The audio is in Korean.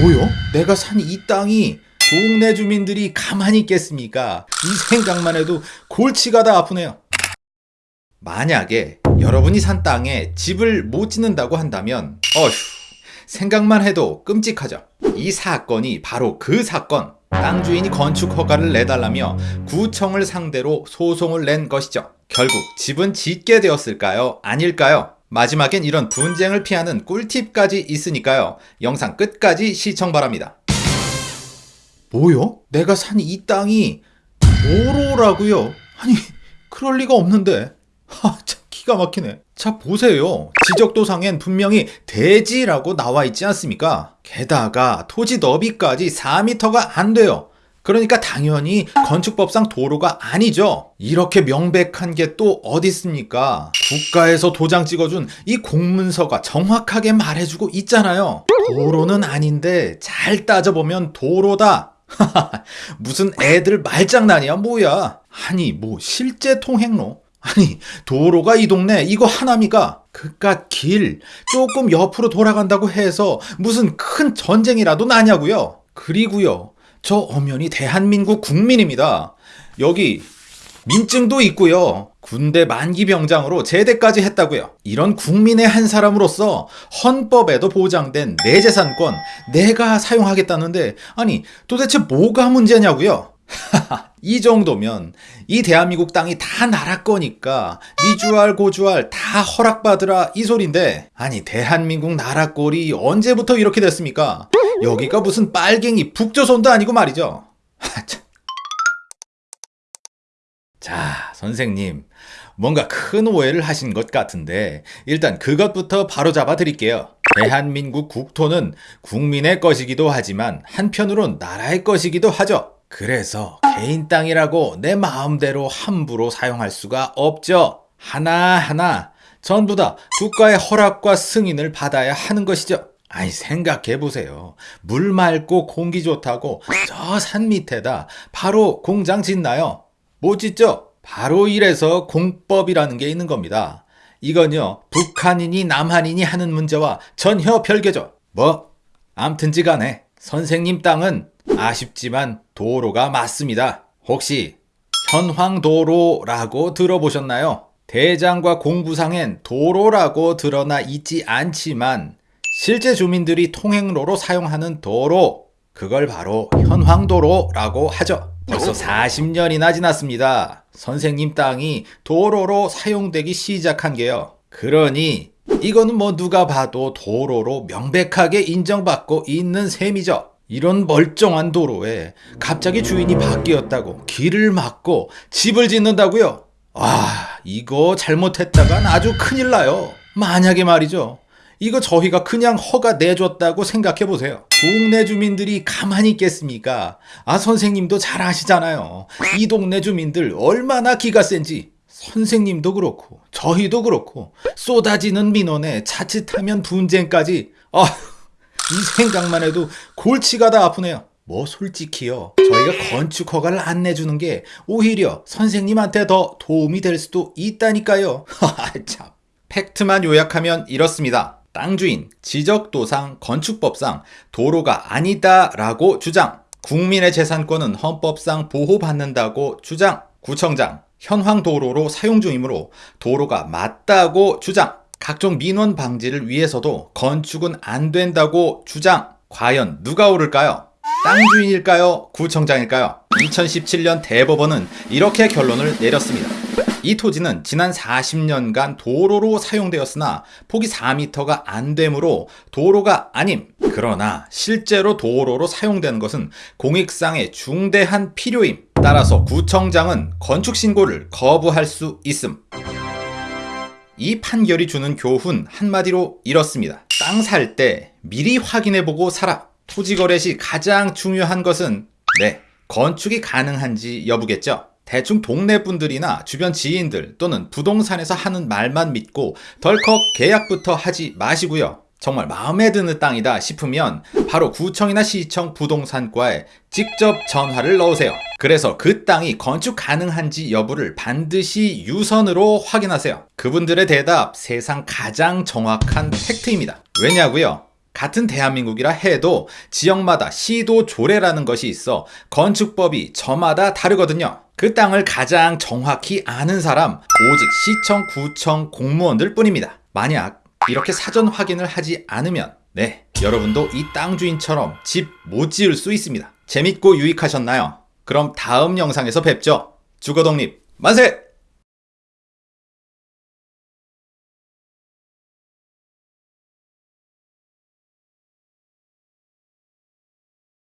뭐요? 내가 산 이 땅이 동네 주민들이 가만히 있겠습니까? 이 생각만 해도 골치가 다 아프네요. 만약에 여러분이 산 땅에 집을 못 짓는다고 한다면 어휴 생각만 해도 끔찍하죠. 이 사건이 바로 그 사건. 땅 주인이 건축 허가를 내달라며 구청을 상대로 소송을 낸 것이죠. 결국 집은 짓게 되었을까요? 아닐까요? 마지막엔 이런 분쟁을 피하는 꿀팁까지 있으니까요. 영상 끝까지 시청 바랍니다. 뭐요? 내가 산 이 땅이 도로라고요? 아니 그럴 리가 없는데. 하, 참 기가 막히네. 자 보세요. 지적도상엔 분명히 대지라고 나와 있지 않습니까? 게다가 토지 너비까지 4m가 안 돼요. 그러니까 당연히 건축법상 도로가 아니죠. 이렇게 명백한 게 또 어디 있습니까? 국가에서 도장 찍어준 이 공문서가 정확하게 말해주고 있잖아요. 도로는 아닌데 잘 따져보면 도로다. 무슨 애들 말장난이야 뭐야. 아니 뭐 실제 통행로? 아니 도로가 이 동네 이거 하나미가 그깟 길 조금 옆으로 돌아간다고 해서 무슨 큰 전쟁이라도 나냐고요. 그리고요. 저 엄연히 대한민국 국민입니다. 여기 민증도 있고요. 군대 만기 병장으로 제대까지 했다고요. 이런 국민의 한 사람으로서 헌법에도 보장된 내 재산권 내가 사용하겠다는데 아니 도대체 뭐가 문제냐고요? 이 정도면 이 대한민국 땅이 다 나라 거니까 미주알 고주알 다 허락받으라 이 소린데 아니 대한민국 나라 꼴이 언제부터 이렇게 됐습니까? 여기가 무슨 빨갱이 북조선도 아니고 말이죠. 자 선생님 뭔가 큰 오해를 하신 것 같은데 일단 그것부터 바로 잡아 드릴게요. 대한민국 국토는 국민의 것이기도 하지만 한편으론 나라의 것이기도 하죠. 그래서 개인 땅이라고 내 마음대로 함부로 사용할 수가 없죠. 하나하나 전부 다 국가의 허락과 승인을 받아야 하는 것이죠. 아니 생각해 보세요. 물 맑고 공기 좋다고 저 산 밑에다 바로 공장 짓나요? 못 짓죠? 바로 이래서 공법이라는 게 있는 겁니다. 이건요 북한인이 남한인이 하는 문제와 전혀 별개죠. 뭐 암튼지 간에 선생님 땅은 아쉽지만 도로가 맞습니다. 혹시 현황도로라고 들어보셨나요? 대장과 공부상엔 도로라고 드러나 있지 않지만 실제 주민들이 통행로로 사용하는 도로 그걸 바로 현황도로라고 하죠. 벌써 40년이나 지났습니다. 선생님 땅이 도로로 사용되기 시작한 게요. 그러니 이거는 뭐 누가 봐도 도로로 명백하게 인정받고 있는 셈이죠. 이런 멀쩡한 도로에 갑자기 주인이 바뀌었다고 길을 막고 집을 짓는다고요? 아, 이거 잘못했다간 아주 큰일 나요. 만약에 말이죠. 이거 저희가 그냥 허가 내줬다고 생각해 보세요. 동네 주민들이 가만히 있겠습니까? 아, 선생님도 잘 아시잖아요. 이 동네 주민들 얼마나 기가 센지. 선생님도 그렇고, 저희도 그렇고, 쏟아지는 민원에 자칫하면 분쟁까지. 아, 이 생각만 해도 골치가 다 아프네요. 뭐 솔직히요. 저희가 건축 허가를 안 내주는 게 오히려 선생님한테 더 도움이 될 수도 있다니까요. 참. 팩트만 요약하면 이렇습니다. 땅 주인, 지적도상, 건축법상 도로가 아니다라고 주장. 국민의 재산권은 헌법상 보호받는다고 주장. 구청장, 현황 도로로 사용 중이므로 도로가 맞다고 주장. 각종 민원 방지를 위해서도 건축은 안 된다고 주장. 과연 누가 오를까요? 땅 주인일까요? 구청장일까요? 2017년 대법원은 이렇게 결론을 내렸습니다. 이 토지는 지난 40년간 도로로 사용되었으나 폭이 4m가 안 되므로 도로가 아님. 그러나 실제로 도로로 사용되는 것은 공익상의 중대한 필요임. 따라서 구청장은 건축 신고를 거부할 수 있음. 이 판결이 주는 교훈 한마디로 이렇습니다. 땅 살 때 미리 확인해보고 사라. 토지 거래 시 가장 중요한 것은 네, 건축이 가능한지 여부겠죠. 대충 동네 분들이나 주변 지인들 또는 부동산에서 하는 말만 믿고 덜컥 계약부터 하지 마시고요. 정말 마음에 드는 땅이다 싶으면 바로 구청이나 시청 부동산과에 직접 전화를 넣으세요. 그래서 그 땅이 건축 가능한지 여부를 반드시 유선으로 확인하세요. 그분들의 대답 세상 가장 정확한 팩트입니다. 왜냐고요? 같은 대한민국이라 해도 지역마다 시도 조례라는 것이 있어 건축법이 저마다 다르거든요. 그 땅을 가장 정확히 아는 사람 오직 시청, 구청 공무원들 뿐입니다. 만약 이렇게 사전 확인을 하지 않으면 네, 여러분도 이 땅 주인처럼 집 못 지을 수 있습니다. 재밌고 유익하셨나요? 그럼 다음 영상에서 뵙죠. 주거독립 만세!